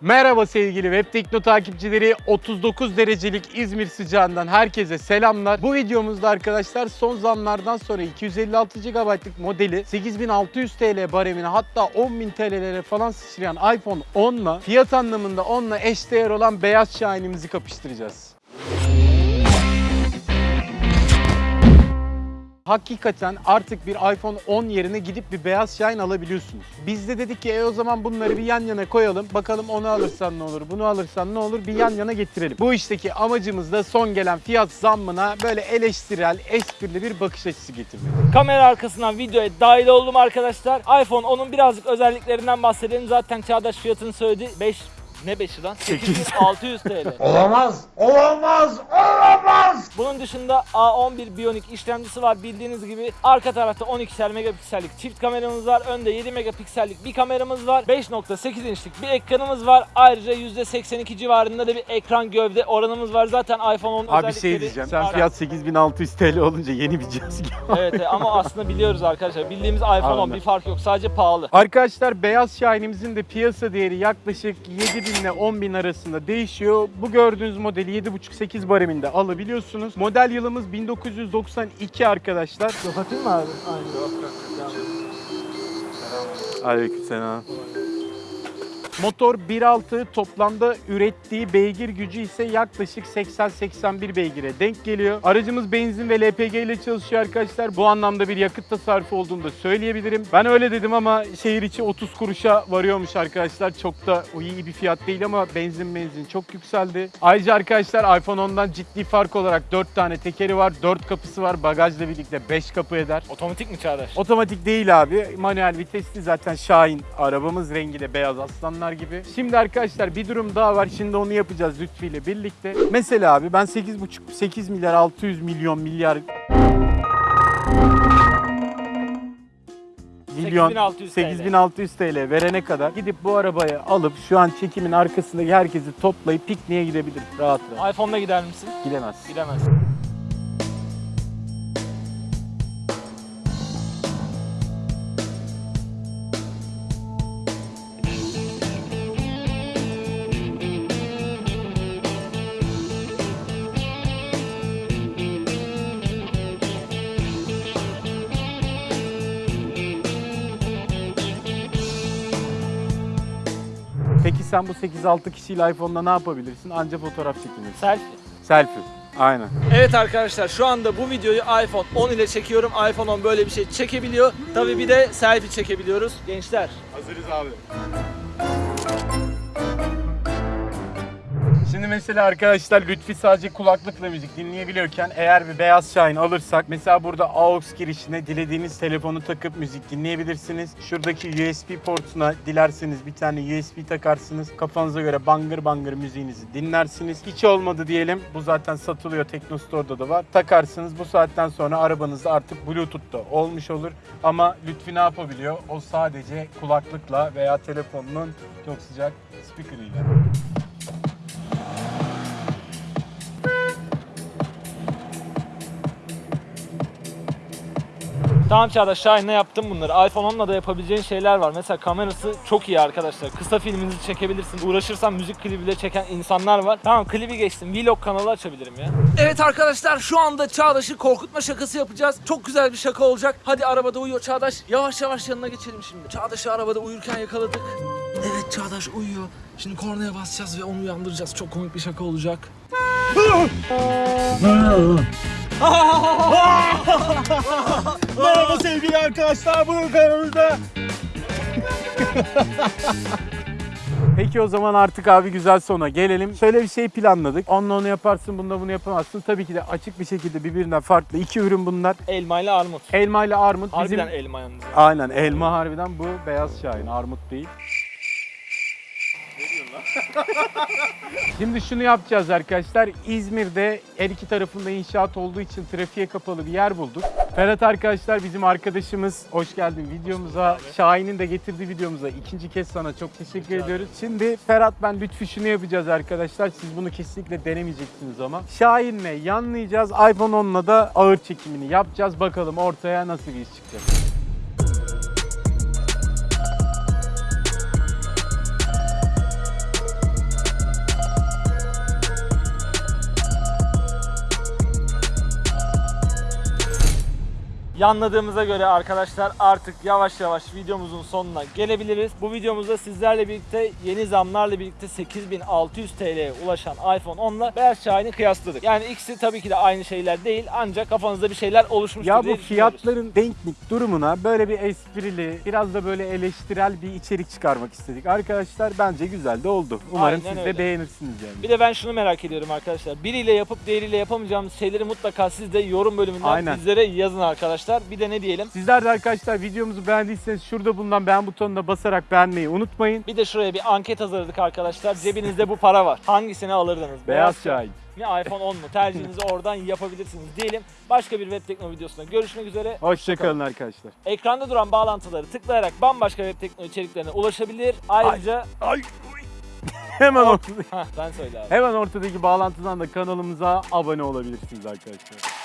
Merhaba sevgili Web Tekno takipçileri. 39 derecelik İzmir sıcağından herkese selamlar. Bu videomuzda arkadaşlar son zamlardan sonra 256 GB'lık modeli 8600 TL baremine hatta 10.000 TL'lere falan sıçrayan iPhone 10'la fiyat anlamında 10'la eşdeğer olan beyaz şahinimizi kapıştıracağız. Hakikaten artık bir iPhone 10 yerine gidip bir beyaz Shine alabiliyorsunuz. Biz de dedik ki e o zaman bunları bir yan yana koyalım. Bakalım onu alırsan ne olur, bunu alırsan ne olur bir yan yana getirelim. Bu işteki amacımız da son gelen fiyat zammına böyle eleştirel, esprili bir bakış açısı getirmek. Kamera arkasından videoya dahil oldum arkadaşlar. iPhone onun birazcık özelliklerinden bahsedelim. Zaten Çağdaş fiyatını söyledi. 5 ne 5'i lan? 8600 TL. Olamaz, olamaz, olamaz. Bunun dışında A11 Bionic işlemcisi var bildiğiniz gibi. Arka tarafta 12'şer megapiksellik çift kameramız var. Önde 7 megapiksellik bir kameramız var. 5.8 inçlik bir ekranımız var. Ayrıca %82 civarında da bir ekran gövde oranımız var. Zaten iPhone 10 Abi bir özellikleri... şey diyeceğim. Sen fiyat 8600 TL olunca yeni bir cihaz gibi. Evet evet, ama aslında biliyoruz arkadaşlar. Bildiğimiz iPhone 10 Aynen. bir fark yok. Sadece pahalı. Arkadaşlar beyaz Shine'imizin de piyasa değeri yaklaşık 7000 ile 10000 arasında değişiyor. Bu gördüğünüz modeli 7.5-8 bareminde alabiliyorsunuz. Model yılımız 1992 arkadaşlar. Kapatayım mı abi? Aleykümselam. Motor 1.6 toplamda ürettiği beygir gücü ise yaklaşık 80-81 beygire denk geliyor. Aracımız benzin ve LPG ile çalışıyor arkadaşlar. Bu anlamda bir yakıt tasarrufu olduğunu da söyleyebilirim. Ben öyle dedim ama şehir içi 30 kuruşa varıyormuş arkadaşlar. Çok da iyi bir fiyat değil ama benzin benzin çok yükseldi. Ayrıca arkadaşlar iPhone 10'dan ciddi fark olarak 4 tane tekeri var, 4 kapısı var. Bagajla birlikte 5 kapı eder. Otomatik mi Çağdaş? Otomatik değil abi. Manuel vitesli zaten Şahin. Arabamız rengi de beyaz aslanlar gibi. Şimdi arkadaşlar bir durum daha var. Şimdi onu yapacağız Lütfi ile birlikte. Mesela abi ben 8,5 8 milyar 600 milyon milyar milyon 8600 TL. 8600 TL verene kadar gidip bu arabayı alıp şu an çekimin arkasındaki herkesi toplayıp pikniğe gidebilir rahat rahat. iPhone'la gider misin? Gidemez. Gidemez. Peki sen bu 8-6 kişiyle iPhone'da ne yapabilirsin? Anca fotoğraf çekinirsin. Selfie. Selfie. Aynen. Evet arkadaşlar şu anda bu videoyu iPhone 10 ile çekiyorum. iPhone 10 böyle bir şey çekebiliyor. Tabii bir de selfie çekebiliyoruz. Gençler Hazırız abi. Şimdi mesela arkadaşlar Lütfi sadece kulaklıkla müzik dinleyebiliyorken eğer bir beyaz Şahin alırsak mesela burada AUX girişine dilediğiniz telefonu takıp müzik dinleyebilirsiniz. Şuradaki USB portuna dilerseniz bir tane USB takarsınız. Kafanıza göre bangır bangır müziğinizi dinlersiniz. Hiç olmadı diyelim. Bu zaten satılıyor. Tekno Store'da da var. Takarsınız. Bu saatten sonra arabanızda artık Bluetooth'ta olmuş olur. Ama Lütfi ne yapabiliyor? O sadece kulaklıkla veya telefonunun çok sıcak speaker'ıyla. Tamam Çağdaş Şahin'le yaptım bunları. iPhone 10'la da yapabileceğin şeyler var. Mesela kamerası çok iyi arkadaşlar. Kısa filminizi çekebilirsin. Uğraşırsan müzik klibi bile çeken insanlar var. Tamam klibi geçtim. Vlog kanalı açabilirim ya. Evet arkadaşlar şu anda Çağdaş'ı korkutma şakası yapacağız. Çok güzel bir şaka olacak. Hadi arabada uyuyor Çağdaş. Yavaş yavaş yanına geçelim şimdi. Çağdaş'ı arabada uyurken yakaladık. Evet Çağdaş uyuyor. Şimdi kornaya basacağız ve onu uyandıracağız. Çok komik bir şaka olacak. Merhaba sevgili arkadaşlar, bugün kanalımızda. Peki o zaman artık abi güzel sona gelelim. Şöyle bir şey planladık. Onunla onu yaparsın, bunda bunu yapamazsın. Tabii ki de açık bir şekilde birbirinden farklı iki ürün bunlar. Elma ile armut. Elma ile armut. Bizim... Harbiden elma yalnız. Aynen elma harbiden bu beyaz şahin, armut değil. Şimdi şunu yapacağız arkadaşlar. İzmir'de her iki tarafında inşaat olduğu için trafiğe kapalı bir yer bulduk. Ferhat arkadaşlar bizim arkadaşımız. Hoş geldin videomuza. Şahin'in de getirdiği videomuza ikinci kez sana çok teşekkür ediyoruz. Şimdi Ferhat ben Lütfü şunu yapacağız arkadaşlar. Siz bunu kesinlikle denemeyeceksiniz ama. Şahin'le yanlayacağız. iPhone 10'la da ağır çekimini yapacağız. Bakalım ortaya nasıl bir iş çıkacak. Yanladığımıza göre arkadaşlar artık yavaş yavaş videomuzun sonuna gelebiliriz. Bu videomuzda sizlerle birlikte yeni zamlarla birlikte 8600 TL'ye ulaşan iPhone 10 ile Beyaz Şahin'i kıyasladık. Yani ikisi tabii ki de aynı şeyler değil ancak kafanızda bir şeyler oluşmuştur Ya bu fiyatların denklik durumuna böyle bir esprili, biraz da böyle eleştirel bir içerik çıkarmak istedik. Arkadaşlar bence güzel de oldu. Umarım Aynen siz de öyle. beğenirsiniz yani. Bir de ben şunu merak ediyorum arkadaşlar. Biriyle yapıp diğeriyle yapamayacağımız şeyleri mutlaka siz de yorum bölümünden Aynen. bizlere yazın arkadaşlar. Bir de ne diyelim? Sizler de arkadaşlar videomuzu beğendiyseniz şurada bulunan beğen butonuna basarak beğenmeyi unutmayın. Bir de şuraya bir anket hazırladık arkadaşlar. Cebinizde bu para var. Hangisini alırdınız? Beyaz Şahin. mi iPhone 10 mu? Tercihinizi oradan yapabilirsiniz diyelim. Başka bir web teknoloji videosunda görüşmek üzere. Hoşçakalın arkadaşlar. Ekranda duran bağlantıları tıklayarak bambaşka web teknoloji içeriklerine ulaşabilir. Ayrıca... Ay. Hemen ortada, Hah sen söyle abi. hemen ortadaki bağlantıdan da kanalımıza abone olabilirsiniz arkadaşlar.